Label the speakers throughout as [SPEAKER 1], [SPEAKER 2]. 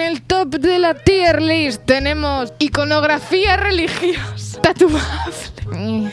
[SPEAKER 1] En el top de la tier list tenemos iconografía religiosa. Tatuable.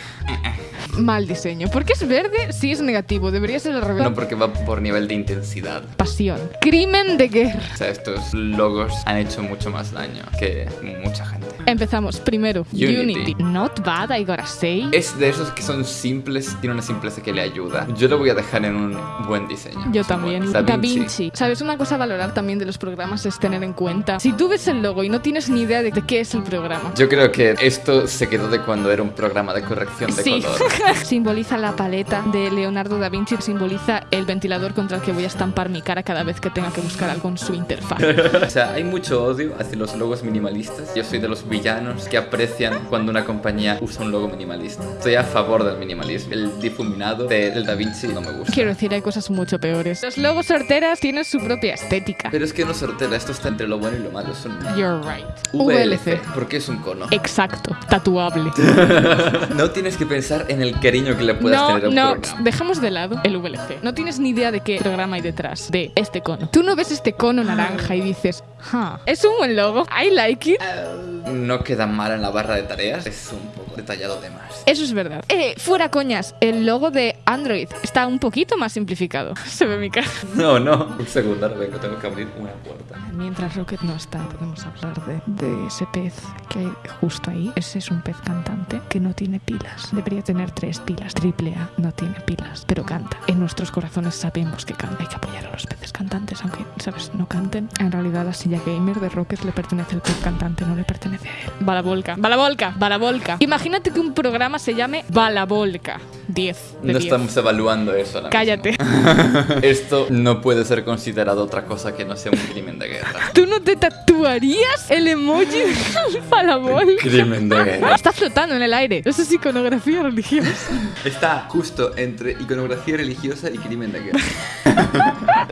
[SPEAKER 1] Mal diseño. ¿Por qué es verde? Sí es negativo. Debería ser al revés.
[SPEAKER 2] No, porque va por nivel de intensidad.
[SPEAKER 1] Pasión. Crimen de guerra.
[SPEAKER 2] O sea, estos logos han hecho mucho más daño que mucha gente.
[SPEAKER 1] Empezamos. Primero,
[SPEAKER 2] Unity.
[SPEAKER 1] Unity. Not bad, I gotta say.
[SPEAKER 2] Es de esos que son simples, tiene una simpleza que le ayuda. Yo lo voy a dejar en un buen diseño.
[SPEAKER 1] Yo también. Da
[SPEAKER 2] Da
[SPEAKER 1] Vinci. ¿Sabes? Una cosa a valorar también de los programas es tener en cuenta. Si tú ves el logo y no tienes ni idea de, de qué es el programa.
[SPEAKER 2] Yo creo que esto se quedó de cuando era un programa de corrección de
[SPEAKER 1] Sí.
[SPEAKER 2] color.
[SPEAKER 1] simboliza la paleta de Leonardo da Vinci, simboliza el ventilador contra el que voy a estampar mi cara cada vez que tenga que buscar algo en su interfaz.
[SPEAKER 2] O sea, hay mucho odio hacia los logos minimalistas. Yo soy de los villanos que aprecian cuando una compañía usa un logo minimalista. Estoy a favor del minimalismo. El difuminado del Da Vinci no me gusta.
[SPEAKER 1] Quiero decir, hay cosas mucho peores. Los logos sorteras tienen su propia estética.
[SPEAKER 2] Pero es que no sortera, esto está entre lo bueno y lo malo. Es un
[SPEAKER 1] You're right.
[SPEAKER 2] VLC. Porque es un cono.
[SPEAKER 1] Exacto, tatuable.
[SPEAKER 2] No tienes que pensar en el cariño que le puedas
[SPEAKER 1] No,
[SPEAKER 2] tener a un
[SPEAKER 1] no,
[SPEAKER 2] programa.
[SPEAKER 1] dejemos de lado el VLC. No tienes ni idea de qué programa hay detrás de este cono. Tú no ves este cono naranja y dices, huh, es un buen logo, I like it.
[SPEAKER 2] No queda mal en la barra de tareas. Es un poco detallado de más.
[SPEAKER 1] Eso es verdad. Eh, fuera coñas, el logo de Android está un poquito más simplificado. Se ve mi cara.
[SPEAKER 2] No, no. Un segundo, ahora vengo, tengo que abrir una puerta.
[SPEAKER 1] Mientras Rocket no está, podemos hablar de, de ese pez que hay justo ahí. Ese es un pez cantante que no tiene pilas. Debería tener tres pilas. Triple A no tiene pilas, pero canta. En nuestros corazones sabemos que canta. Hay que apoyar a los peces cantantes, aunque, ¿sabes? No canten. En realidad, la silla gamer de Rocket le pertenece al pez cantante, no le pertenece a él. Balabolca. Balabolca. Balabolca. Imagínate que un programa se llame Balabolca. 10 de
[SPEAKER 2] No
[SPEAKER 1] 10.
[SPEAKER 2] estamos evaluando eso ahora mismo.
[SPEAKER 1] Cállate.
[SPEAKER 2] Esto no puede ser considerado otra cosa que no sea un crimen de guerra.
[SPEAKER 1] ¿Tú no te tatuarías el emoji de Balabolca?
[SPEAKER 2] Crimen de guerra.
[SPEAKER 1] Está flotando en el aire. Eso es iconografía religiosa.
[SPEAKER 2] Está justo entre iconografía religiosa y crimen de guerra.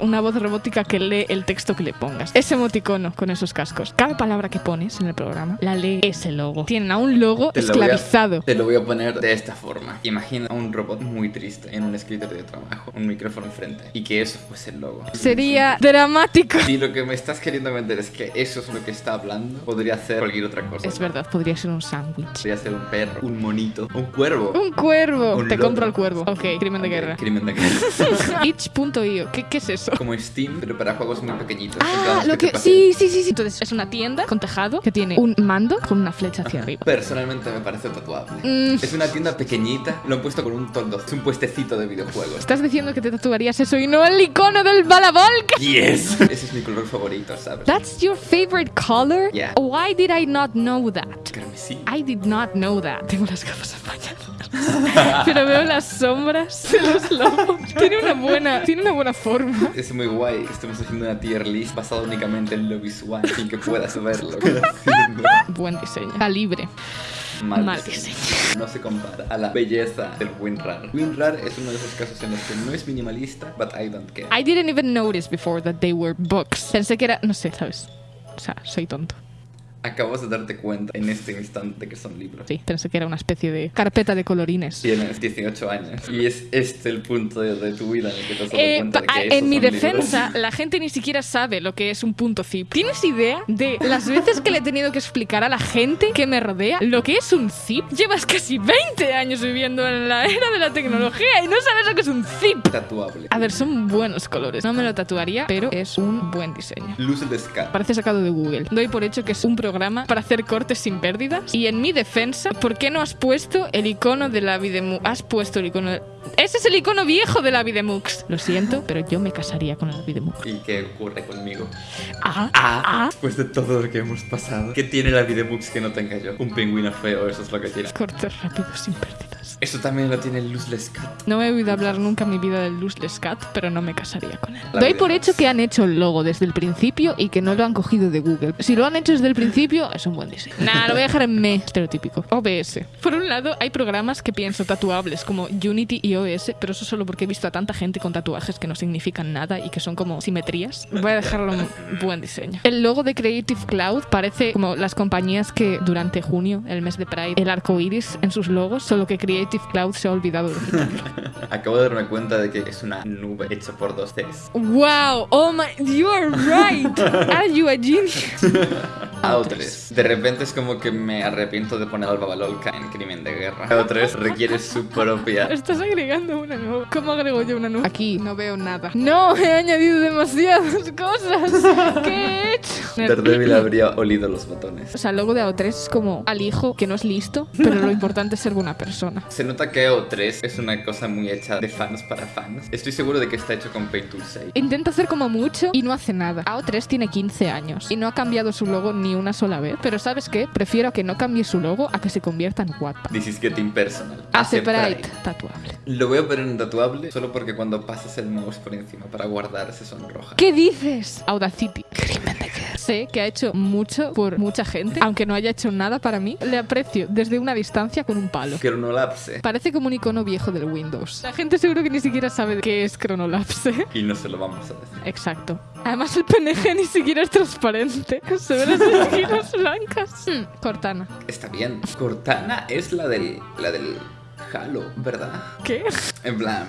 [SPEAKER 1] Una voz robótica que lee el texto que le pongas. Ese emoticono con esos cascos. Cada palabra que pones en el programa la lee ese logo. Tienen a un logo
[SPEAKER 2] Te lo voy a-
[SPEAKER 1] esclavizado.
[SPEAKER 2] Te lo voy a poner de esta forma. Imagina a un robot muy triste en un escritorio de trabajo, un micrófono enfrente, y que eso fuese el logo.
[SPEAKER 1] Sería dramático.
[SPEAKER 2] Si lo que me estás queriendo vender es que eso es lo que está hablando, podría ser cualquier otra cosa.
[SPEAKER 1] Es verdad, podría ser un sándwich.
[SPEAKER 2] Podría ser un perro, un monito, un cuervo.
[SPEAKER 1] Un cuervo.
[SPEAKER 2] Un
[SPEAKER 1] Te compro el cuervo. Ok, crimen de
[SPEAKER 2] Ok,
[SPEAKER 1] guerra.
[SPEAKER 2] Crimen de guerra.
[SPEAKER 1] Itch.io. ¿Qué, ¿Qué es eso?
[SPEAKER 2] Como Steam, pero para juegos muy pequeñitos.
[SPEAKER 1] Ah, lo
[SPEAKER 2] te
[SPEAKER 1] que.
[SPEAKER 2] pasen.
[SPEAKER 1] Sí, sí, sí, sí. Entonces, es una tienda con tejado que tiene un mando con una flecha hacia arriba.
[SPEAKER 2] Personalmente me parece tatuable.
[SPEAKER 1] Mm.
[SPEAKER 2] Es una tienda pequeñita, lo han puesto con un toldo. Es un puestecito de videojuegos.
[SPEAKER 1] Estás diciendo que te tatuarías eso y no el icono del Balabolca.
[SPEAKER 2] Yes. Ese es mi color favorito, ¿sabes?
[SPEAKER 1] That's your favorite color?
[SPEAKER 2] Yeah.
[SPEAKER 1] Why did I not know that?
[SPEAKER 2] Carmesí.
[SPEAKER 1] I did not know that. Tengo las gafas empañadas. Pero veo las sombras de los lobos. Tiene una buena, tiene una buena forma.
[SPEAKER 2] Es muy guay que estemos haciendo una tier list basada únicamente en lo visual sin que puedas verlo.
[SPEAKER 1] Buen diseño. Calibre.
[SPEAKER 2] Mal,
[SPEAKER 1] Mal
[SPEAKER 2] diseño. No se compara a la belleza del WinRAR. WinRAR es uno de esos casos en los que no es minimalista, but I don't care.
[SPEAKER 1] I didn't even notice before that they were books. Pensé que era, no sé, ¿sabes? O sea, soy tonto.
[SPEAKER 2] Acabas de darte cuenta en este instante que son libros.
[SPEAKER 1] Sí, pensé que era una especie de carpeta de colorines.
[SPEAKER 2] Tienes 18 años y es este el punto de, de tu vida en el que te has dado
[SPEAKER 1] Eh,
[SPEAKER 2] cuenta de que
[SPEAKER 1] en mi
[SPEAKER 2] son libros.
[SPEAKER 1] defensa, la gente ni siquiera sabe lo que es un punto zip. ¿Tienes idea de las veces que le he tenido que explicar a la gente que me rodea lo que es un zip? Llevas casi 20 años viviendo en la era de la tecnología y no sabes lo que es un zip.
[SPEAKER 2] Tatuable.
[SPEAKER 1] A ver, son buenos colores. No me lo tatuaría, pero es un buen diseño.
[SPEAKER 2] De Scar.
[SPEAKER 1] Parece sacado de Google. Doy por hecho que es un programa para hacer cortes sin pérdidas. Y en mi defensa, ¿por qué no has puesto el icono de la Videmux? Has puesto el icono. de- Ese es el icono viejo de la Videmux. Lo siento, pero yo me casaría con la Videmux.
[SPEAKER 2] ¿Y qué ocurre conmigo?
[SPEAKER 1] Ah,
[SPEAKER 2] Ah,
[SPEAKER 1] ah.
[SPEAKER 2] después de todo lo que hemos pasado. ¿Qué tiene la Videmux que no tenga yo? Un pingüino feo, eso es lo que tiene.
[SPEAKER 1] Cortes rápidos sin pérdidas.
[SPEAKER 2] Eso también lo tiene el Luzless Cat.
[SPEAKER 1] No he oído hablar nunca en mi vida del Luzless Cat, pero no me casaría con él.
[SPEAKER 2] La
[SPEAKER 1] Doy por hecho que han hecho el logo desde el principio y que no lo han cogido de Google. Si lo han hecho desde el principio, es un buen diseño. Nah, lo voy a dejar en me. Estereotípico. OBS. Por un lado, hay programas que pienso tatuables como Unity y OBS, pero eso solo porque he visto a tanta gente con tatuajes que no significan nada y que son como simetrías. Voy a dejarlo en buen diseño. El logo de Creative Cloud parece como las compañías que durante junio, el mes de Pride, el arco iris en sus logos, solo que Creative Creative Cloud se ha olvidado de quitarlo.
[SPEAKER 2] Acabo de darme cuenta de que es una nube hecha por dos Cs.
[SPEAKER 1] ¡Wow! ¡Oh my! ¡You are right! ¿Are you a genius?
[SPEAKER 2] AO3. De repente es como que me arrepiento de poner al Babalolca en Crimen de Guerra. AO3 requiere su propia.
[SPEAKER 1] Estás agregando una nueva. ¿Cómo agrego yo una nueva? Aquí no veo nada. No, he añadido demasiadas cosas. ¿Qué he hecho?
[SPEAKER 2] Daredevil habría olido los botones.
[SPEAKER 1] O sea, el logo de AO3 es como al hijo que no es listo, pero lo importante es ser buena persona.
[SPEAKER 2] Se nota que AO3 es una cosa muy hecha de fans para fans. Estoy seguro de que está hecho con Paint Tool 6.
[SPEAKER 1] Intenta hacer como mucho y no hace nada. AO3 tiene 15 años y no ha cambiado su logo ni una sola vez. Pero ¿sabes qué? Prefiero que no cambie su logo a que se convierta en Wattpad.
[SPEAKER 2] This is getting personal. Pride.
[SPEAKER 1] Pride. Tatuable.
[SPEAKER 2] Lo voy a poner en tatuable solo porque cuando pasas el mouse por encima para guardar se sonroja.
[SPEAKER 1] ¿Qué dices? Audacity. Crimen de guerra. Sé que ha hecho mucho por mucha gente, aunque no haya hecho nada para mí. Le aprecio desde una distancia con un palo.
[SPEAKER 2] Cronolapse.
[SPEAKER 1] Parece como un icono viejo del Windows. La gente seguro que ni siquiera sabe qué es Chronolapse.
[SPEAKER 2] Y no se lo vamos a decir.
[SPEAKER 1] Exacto. Además el PNG ni siquiera es transparente. Se ven las esquinas blancas. Hmm, Cortana.
[SPEAKER 2] Está bien. Cortana es la del. la del Halo, ¿verdad?
[SPEAKER 1] ¿Qué?
[SPEAKER 2] En plan.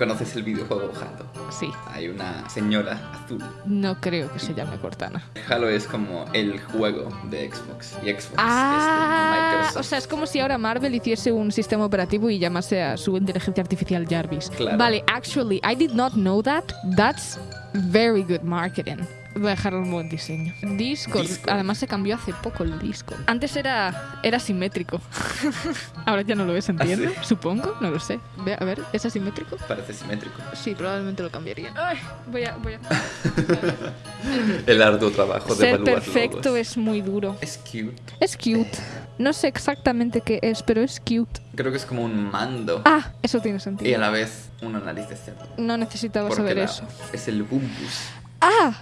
[SPEAKER 2] ¿Conoces el videojuego Halo?
[SPEAKER 1] Sí.
[SPEAKER 2] Hay una señora azul.
[SPEAKER 1] No creo que se llame Cortana.
[SPEAKER 2] Halo es como el juego de Xbox. Y Xbox
[SPEAKER 1] Ah,
[SPEAKER 2] es de Microsoft.
[SPEAKER 1] o sea, es como si ahora Marvel hiciese un sistema operativo y llamase a su inteligencia artificial Jarvis.
[SPEAKER 2] Claro.
[SPEAKER 1] Vale, actually, I did not know that. That's very good marketing. Voy a dejarlo un buen diseño. Discord.
[SPEAKER 2] Discord.
[SPEAKER 1] Además se cambió hace poco el disco. Antes era, era simétrico. Ahora ya no lo es, entiendo.
[SPEAKER 2] ¿Ah,
[SPEAKER 1] Supongo, no lo sé. Ve, a ver, ¿es asimétrico?
[SPEAKER 2] Parece simétrico.
[SPEAKER 1] Sí, probablemente lo cambiaría. Ay, voy a... Voy a...
[SPEAKER 2] El arduo trabajo de
[SPEAKER 1] Ser perfecto es muy duro.
[SPEAKER 2] Es cute.
[SPEAKER 1] Es cute. No sé exactamente qué es, pero es cute.
[SPEAKER 2] Creo que es como un mando.
[SPEAKER 1] Ah, eso tiene
[SPEAKER 2] Y a
[SPEAKER 1] sentido.
[SPEAKER 2] la vez una nariz de cerdo.
[SPEAKER 1] No necesitaba
[SPEAKER 2] Porque
[SPEAKER 1] saber
[SPEAKER 2] la-
[SPEAKER 1] eso.
[SPEAKER 2] es el bumbus.
[SPEAKER 1] Ah,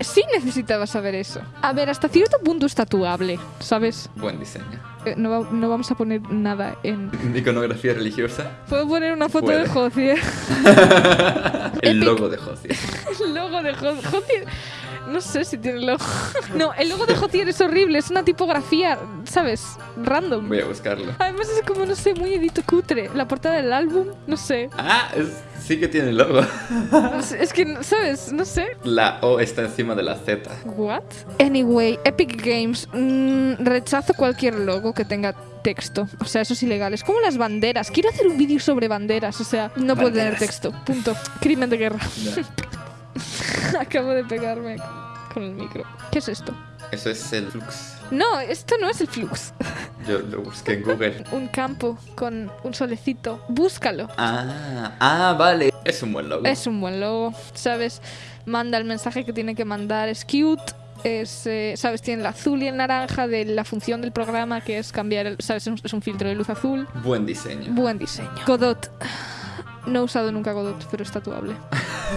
[SPEAKER 1] sí necesitaba saber eso. A ver, hasta cierto punto es tatuable, ¿sabes?
[SPEAKER 2] Buen diseño.
[SPEAKER 1] Eh, No, va- no vamos a poner nada en...
[SPEAKER 2] Iconografía religiosa.
[SPEAKER 1] Puedo poner una foto
[SPEAKER 2] Puede.
[SPEAKER 1] de Josier.
[SPEAKER 2] El
[SPEAKER 1] Epic.
[SPEAKER 2] logo de Josie.
[SPEAKER 1] El logo de Jo- Josier. No sé si tiene logo. No, el logo de Josier es horrible. Es una tipografía, ¿sabes? Random.
[SPEAKER 2] Voy a buscarlo.
[SPEAKER 1] Además es como, no sé, muy edito cutre. La portada del álbum, no sé.
[SPEAKER 2] Ah, es- sí que tiene logo.
[SPEAKER 1] Sé, Es que, ¿sabes? No sé.
[SPEAKER 2] La O está encima de la Z.
[SPEAKER 1] What? Anyway, Epic Games. mm, rechazo cualquier logo que tenga texto. O sea, eso es ilegal. Es como las banderas. Quiero hacer un vídeo sobre banderas. O sea, no puede tener texto. Punto. Crimen de guerra. Acabo de pegarme con el micro. ¿Qué es esto?
[SPEAKER 2] Eso es el flux.
[SPEAKER 1] No, esto no es el flux.
[SPEAKER 2] Yo lo busqué en Google.
[SPEAKER 1] Un campo con un solecito. Búscalo.
[SPEAKER 2] Ah, ah, vale. Es un buen logo.
[SPEAKER 1] Es un buen logo, ¿sabes? Manda el mensaje que tiene que mandar, es cute. Es, eh, ¿sabes? Tiene el azul y el naranja de la función del programa que es cambiar, el, ¿sabes? Es un, es un filtro de luz azul.
[SPEAKER 2] Buen diseño.
[SPEAKER 1] Buen diseño. Godot. No he usado nunca Godot, pero es tatuable.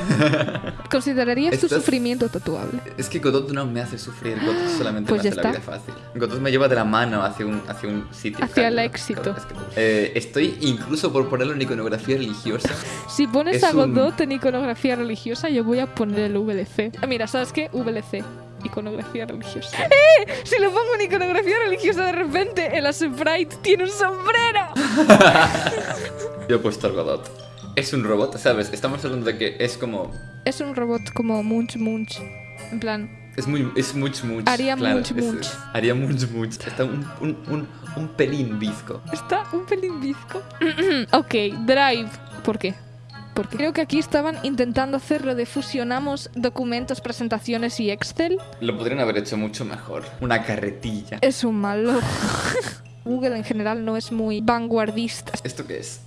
[SPEAKER 1] ¿Considerarías tu
[SPEAKER 2] Estás-
[SPEAKER 1] sufrimiento tatuable?
[SPEAKER 2] Es que Godot no me hace sufrir, Godot solamente
[SPEAKER 1] Pues
[SPEAKER 2] me hace la
[SPEAKER 1] está.
[SPEAKER 2] vida fácil. Godot me lleva de la mano hacia un, hacia un sitio.
[SPEAKER 1] Hacia el
[SPEAKER 2] cálido.
[SPEAKER 1] éxito.
[SPEAKER 2] Es que- eh, estoy incluso por ponerlo en iconografía religiosa.
[SPEAKER 1] Si pones
[SPEAKER 2] Es
[SPEAKER 1] a
[SPEAKER 2] un-
[SPEAKER 1] Godot en iconografía religiosa, yo voy a poner el VLC. Ah, Mira, ¿sabes qué? VLC. Iconografía religiosa. ¡Eh! Si lo pongo en iconografía religiosa, de repente el Sprite tiene un sombrero.
[SPEAKER 2] Yo he puesto Godot. Es un robot, ¿sabes? Estamos hablando de que es como.
[SPEAKER 1] Es un robot como Munch Munch. En plan,
[SPEAKER 2] Es muy. Es much much.
[SPEAKER 1] Haría
[SPEAKER 2] claro,
[SPEAKER 1] much
[SPEAKER 2] es-
[SPEAKER 1] much.
[SPEAKER 2] es- haría much much. Está un, un, un, un pelín visco.
[SPEAKER 1] está un pelín bizco. ok, Drive. ¿Por qué? Porque creo que aquí estaban intentando hacer lo de fusionamos documentos, presentaciones y Excel.
[SPEAKER 2] Lo podrían haber hecho mucho mejor. Una carretilla.
[SPEAKER 1] Es un malo. Google en general no es muy vanguardista.
[SPEAKER 2] ¿Esto qué es?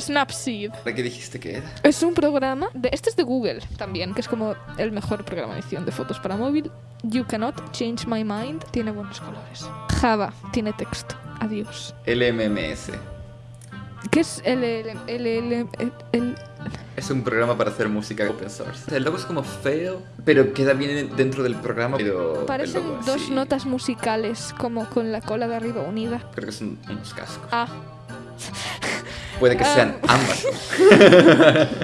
[SPEAKER 1] Snapseed.
[SPEAKER 2] ¿De qué dijiste que era?
[SPEAKER 1] Es un programa, de, este es de Google también, que es como el mejor programa de edición de fotos para móvil. You cannot change my mind, tiene buenos colores. Java, tiene texto. Adiós.
[SPEAKER 2] LMMS.
[SPEAKER 1] ¿Qué es el- el- el-
[SPEAKER 2] Es un programa para hacer música open source. El logo es como feo, pero queda bien dentro del programa. Pero
[SPEAKER 1] Parecen dos
[SPEAKER 2] así,
[SPEAKER 1] notas musicales, como con la cola de arriba unida.
[SPEAKER 2] Creo que son unos cascos.
[SPEAKER 1] Ah.
[SPEAKER 2] Puede que sean
[SPEAKER 1] Ah.
[SPEAKER 2] ambas.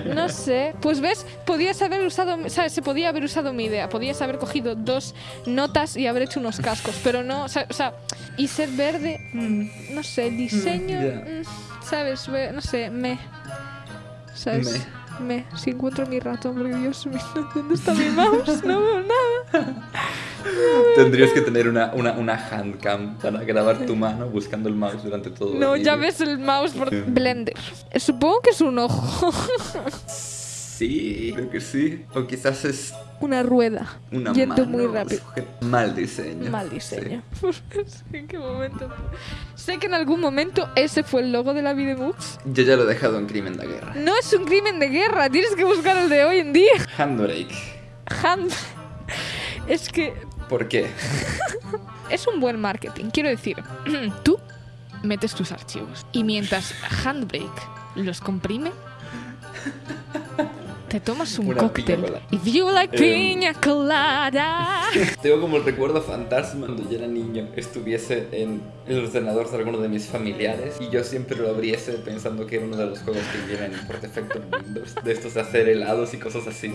[SPEAKER 1] No sé. Pues ves, podías haber usado, ¿sabes? Se podía haber usado mi idea. Podías haber cogido dos notas y haber hecho unos cascos, pero no, o sea, o sea, y ser verde, mm, no sé, diseño,
[SPEAKER 2] ya.
[SPEAKER 1] mm, ¿sabes? No sé, me. ¿Sabes? Me. Si encuentro mi ratón, porque Dios mío, ¿dónde está mi mouse? No veo nada.
[SPEAKER 2] Tendrías que tener una, una, una handcam para grabar tu mano buscando el mouse durante todo el
[SPEAKER 1] No, ya ves el mouse por. Blender. Eh, Supongo que es un ojo,
[SPEAKER 2] Sí, creo que sí. O quizás es
[SPEAKER 1] una rueda.
[SPEAKER 2] una
[SPEAKER 1] Yendo
[SPEAKER 2] mano
[SPEAKER 1] muy rápido.
[SPEAKER 2] Mal diseño.
[SPEAKER 1] Mal diseño. ¿En qué momento? Sé que en algún momento ese fue el logo de la.
[SPEAKER 2] Sí. Yo ya lo he dejado en crimen de guerra.
[SPEAKER 1] No es un crimen de guerra, tienes que buscar el de hoy en día.
[SPEAKER 2] Handbrake.
[SPEAKER 1] Hand. Es que
[SPEAKER 2] ¿Por qué?
[SPEAKER 1] es un buen marketing. Quiero decir, tú metes tus archivos y mientras Handbrake los comprime, te tomas un cóctel. If you like
[SPEAKER 2] Em.
[SPEAKER 1] piña colada.
[SPEAKER 2] Tengo como el recuerdo fantasma cuando yo era niño estuviese en el ordenador de alguno de mis familiares y yo siempre lo abriese pensando que era uno de los juegos que vienen por defecto en Windows, de estos de hacer helados y cosas así,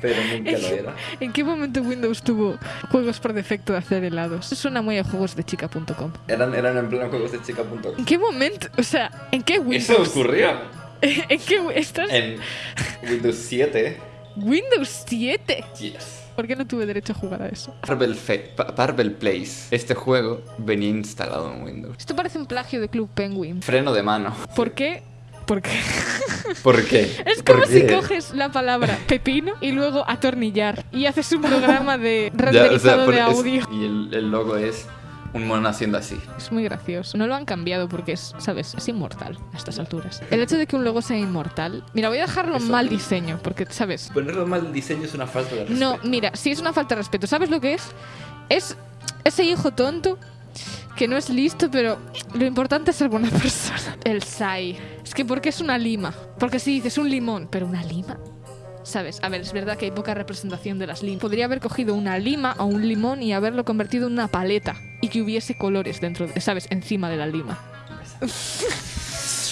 [SPEAKER 2] pero nunca lo era.
[SPEAKER 1] ¿En qué momento Windows tuvo juegos por defecto de hacer helados? Eso suena muy a juegos de chica.com.
[SPEAKER 2] Eran, eran en plan juegos de chica.com.
[SPEAKER 1] ¿En qué momento? O sea, ¿en qué Windows?
[SPEAKER 2] Eso ocurrió
[SPEAKER 1] ¿En qué estás?
[SPEAKER 2] en Windows 7.
[SPEAKER 1] Windows 7.
[SPEAKER 2] Yes.
[SPEAKER 1] ¿Por qué no tuve derecho a jugar a eso?
[SPEAKER 2] Marvel, Fe- Pa- Marvel Place. Este juego venía instalado en Windows.
[SPEAKER 1] Esto parece un plagio de Club Penguin.
[SPEAKER 2] Freno de mano.
[SPEAKER 1] ¿Por qué? Porque
[SPEAKER 2] ¿Por qué?
[SPEAKER 1] es
[SPEAKER 2] ¿Por
[SPEAKER 1] como si
[SPEAKER 2] qué?
[SPEAKER 1] coges la palabra pepino y luego atornillar y haces un programa de
[SPEAKER 2] Ya, o sea,
[SPEAKER 1] renderizado
[SPEAKER 2] por-
[SPEAKER 1] de
[SPEAKER 2] es-
[SPEAKER 1] audio.
[SPEAKER 2] y el, el logo es un mono haciendo así.
[SPEAKER 1] Es muy gracioso. No lo han cambiado porque es, ¿sabes? Es inmortal a estas alturas. El hecho de que un logo sea inmortal. Mira, voy a dejarlo
[SPEAKER 2] Eso-
[SPEAKER 1] mal diseño porque, ¿sabes?
[SPEAKER 2] Ponerlo mal diseño es una falta de respeto.
[SPEAKER 1] No, mira, sí es una falta de respeto. ¿Sabes lo que es? Es ese hijo tonto que no es listo, pero lo importante es ser buena persona. El SAI. Es que porque es una lima. Porque si dices un limón, pero una lima. ¿Sabes? A ver, es verdad que hay poca representación de las limas. Podría haber cogido una lima o un limón y haberlo convertido en una paleta y que hubiese colores dentro, de, ¿sabes? Encima de la lima.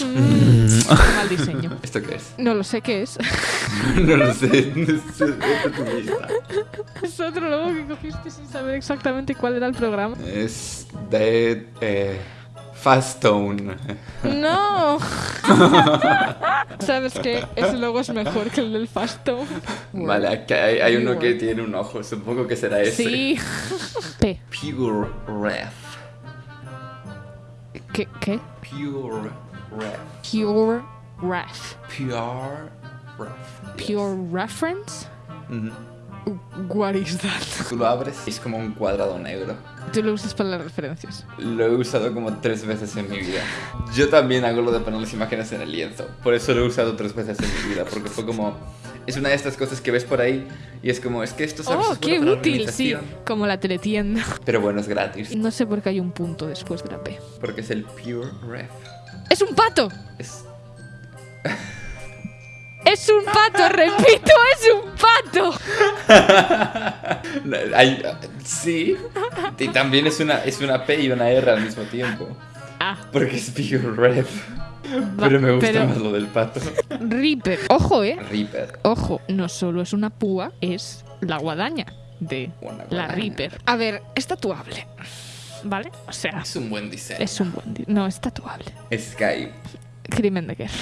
[SPEAKER 1] Mm, mal diseño.
[SPEAKER 2] ¿Esto qué es?
[SPEAKER 1] No lo sé qué es.
[SPEAKER 2] no lo sé.
[SPEAKER 1] Es otro logo que cogiste sin saber exactamente cuál era el programa.
[SPEAKER 2] Es de eh, Fastone.
[SPEAKER 1] ¡No! ¿Sabes qué? Ese logo es mejor que el del Fastone.
[SPEAKER 2] Vale, aquí hay, hay uno que tiene un ojo. Supongo que será ese.
[SPEAKER 1] Sí. P.
[SPEAKER 2] Pure Ref.
[SPEAKER 1] ¿Qué? ¿Qué?
[SPEAKER 2] Pure Ref.
[SPEAKER 1] Pure Ref.
[SPEAKER 2] Pure Ref.
[SPEAKER 1] Pure Reference?
[SPEAKER 2] Ujú.
[SPEAKER 1] What is that?
[SPEAKER 2] Tú lo abres y es como un cuadrado negro.
[SPEAKER 1] Tú lo usas para las referencias.
[SPEAKER 2] Lo he usado como tres veces en mi vida. Yo también hago lo de poner las imágenes en el lienzo. Por eso lo he usado tres veces en mi vida. Porque fue como... Es una de estas cosas que ves por ahí y es como... Es que esto ¿sabes?
[SPEAKER 1] ¡Oh, qué útil! Sí, como la teletienda.
[SPEAKER 2] Pero bueno, es gratis.
[SPEAKER 1] No sé por qué hay un punto después de la P.
[SPEAKER 2] Porque es el Pure Ref.
[SPEAKER 1] ¡Es un pato!
[SPEAKER 2] Es...
[SPEAKER 1] ¡Es un pato! ¡Repito! ¡Es un pato!
[SPEAKER 2] Sí. Y también es una, es una P y una R al mismo tiempo.
[SPEAKER 1] Ah,
[SPEAKER 2] Porque es Pure
[SPEAKER 1] va-
[SPEAKER 2] Pero me gusta
[SPEAKER 1] pero-
[SPEAKER 2] más lo del pato.
[SPEAKER 1] Reaper. Ojo, eh.
[SPEAKER 2] Reaper.
[SPEAKER 1] Ojo, no solo es una púa, es la guadaña de la. Reaper. A ver, es tatuable. ¿Vale? O sea,
[SPEAKER 2] Es un buen diseño.
[SPEAKER 1] es un buen... di- No, es tatuable.
[SPEAKER 2] Skype.
[SPEAKER 1] Crimen de guerra.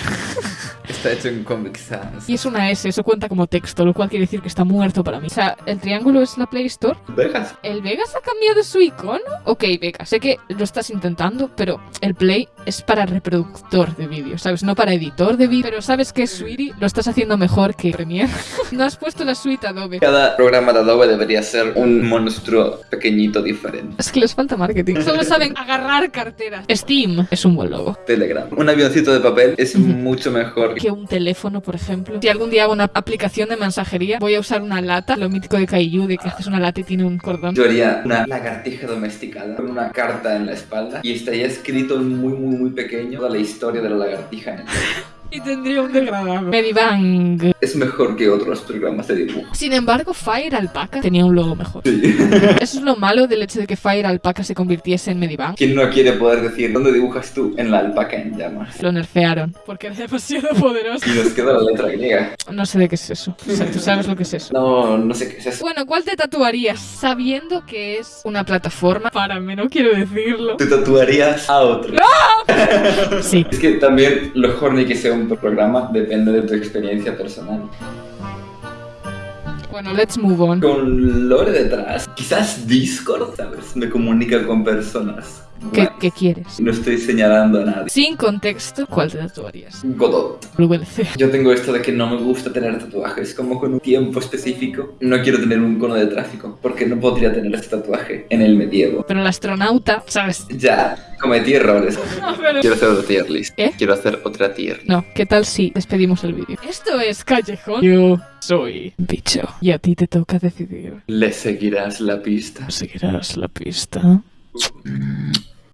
[SPEAKER 2] Está hecho en Comic Sans.
[SPEAKER 1] Y es una S, eso cuenta como texto, lo cual quiere decir que está muerto para mí. O sea, el triángulo es la Play Store.
[SPEAKER 2] Vegas.
[SPEAKER 1] ¿El Vegas ha cambiado su icono? Ok, Vegas, sé que lo estás intentando, pero el Play es para reproductor de vídeo, ¿sabes? No para editor de vídeo. Pero sabes que Sweetie lo estás haciendo mejor que Premiere. no has puesto la suite Adobe.
[SPEAKER 2] Cada programa de Adobe debería ser un monstruo pequeñito diferente.
[SPEAKER 1] Es que les falta marketing. Solo saben agarrar carteras. Steam es un buen logo.
[SPEAKER 2] Telegram. Un avioncito de papel es mucho mejor.
[SPEAKER 1] Que un teléfono, por ejemplo. Si algún día hago una aplicación de mensajería, voy a usar una lata, lo mítico de Kaiju, de que haces una lata y tiene un cordón.
[SPEAKER 2] Yo haría una lagartija domesticada con una carta en la espalda y estaría escrito en muy, muy, muy pequeño toda la historia de la lagartija en el.
[SPEAKER 1] Y tendría un degradado. Medibang.
[SPEAKER 2] Es mejor que otros programas de dibujo.
[SPEAKER 1] Sin embargo, Fire Alpaca tenía un logo mejor.
[SPEAKER 2] Sí.
[SPEAKER 1] Eso es lo malo del hecho de que Fire Alpaca se convirtiese en Medibang.
[SPEAKER 2] ¿Quién no quiere poder decir dónde dibujas tú? En la alpaca en llamas.
[SPEAKER 1] Lo nerfearon porque era demasiado poderoso.
[SPEAKER 2] Y nos queda la letra griega.
[SPEAKER 1] No sé de qué es eso. O sea, tú sabes lo que es eso.
[SPEAKER 2] No, no sé qué es eso.
[SPEAKER 1] Bueno, ¿cuál te tatuarías? Sabiendo que es una plataforma. Para mí, no quiero decirlo.
[SPEAKER 2] Te tatuarías a otro.
[SPEAKER 1] Sí.
[SPEAKER 2] Es que también lo horny que sea un programa depende de tu experiencia personal.
[SPEAKER 1] Bueno, let's move on.
[SPEAKER 2] Con lore detrás, quizás Discord, ¿sabes? Me comunica con personas.
[SPEAKER 1] ¿Qué,
[SPEAKER 2] Guay.
[SPEAKER 1] qué quieres?
[SPEAKER 2] No estoy señalando a nadie.
[SPEAKER 1] Sin contexto, ¿cuál te tatuarías?
[SPEAKER 2] Godot. Yo tengo esto de que no me gusta tener tatuajes, como con un tiempo específico. No quiero tener un cono de tráfico, porque no podría tener este tatuaje en el medievo.
[SPEAKER 1] Pero el astronauta, ¿sabes?
[SPEAKER 2] Ya, cometí errores.
[SPEAKER 1] No, pero-
[SPEAKER 2] Quiero hacer otra tier list.
[SPEAKER 1] ¿Eh?
[SPEAKER 2] Quiero hacer otra tier list.
[SPEAKER 1] No, ¿qué tal si despedimos el vídeo? Esto es Callejón. Yo soy bicho. Y a ti te toca decidir.
[SPEAKER 2] Le seguirás la pista.
[SPEAKER 1] ¿Seguirás la pista?
[SPEAKER 2] Mm.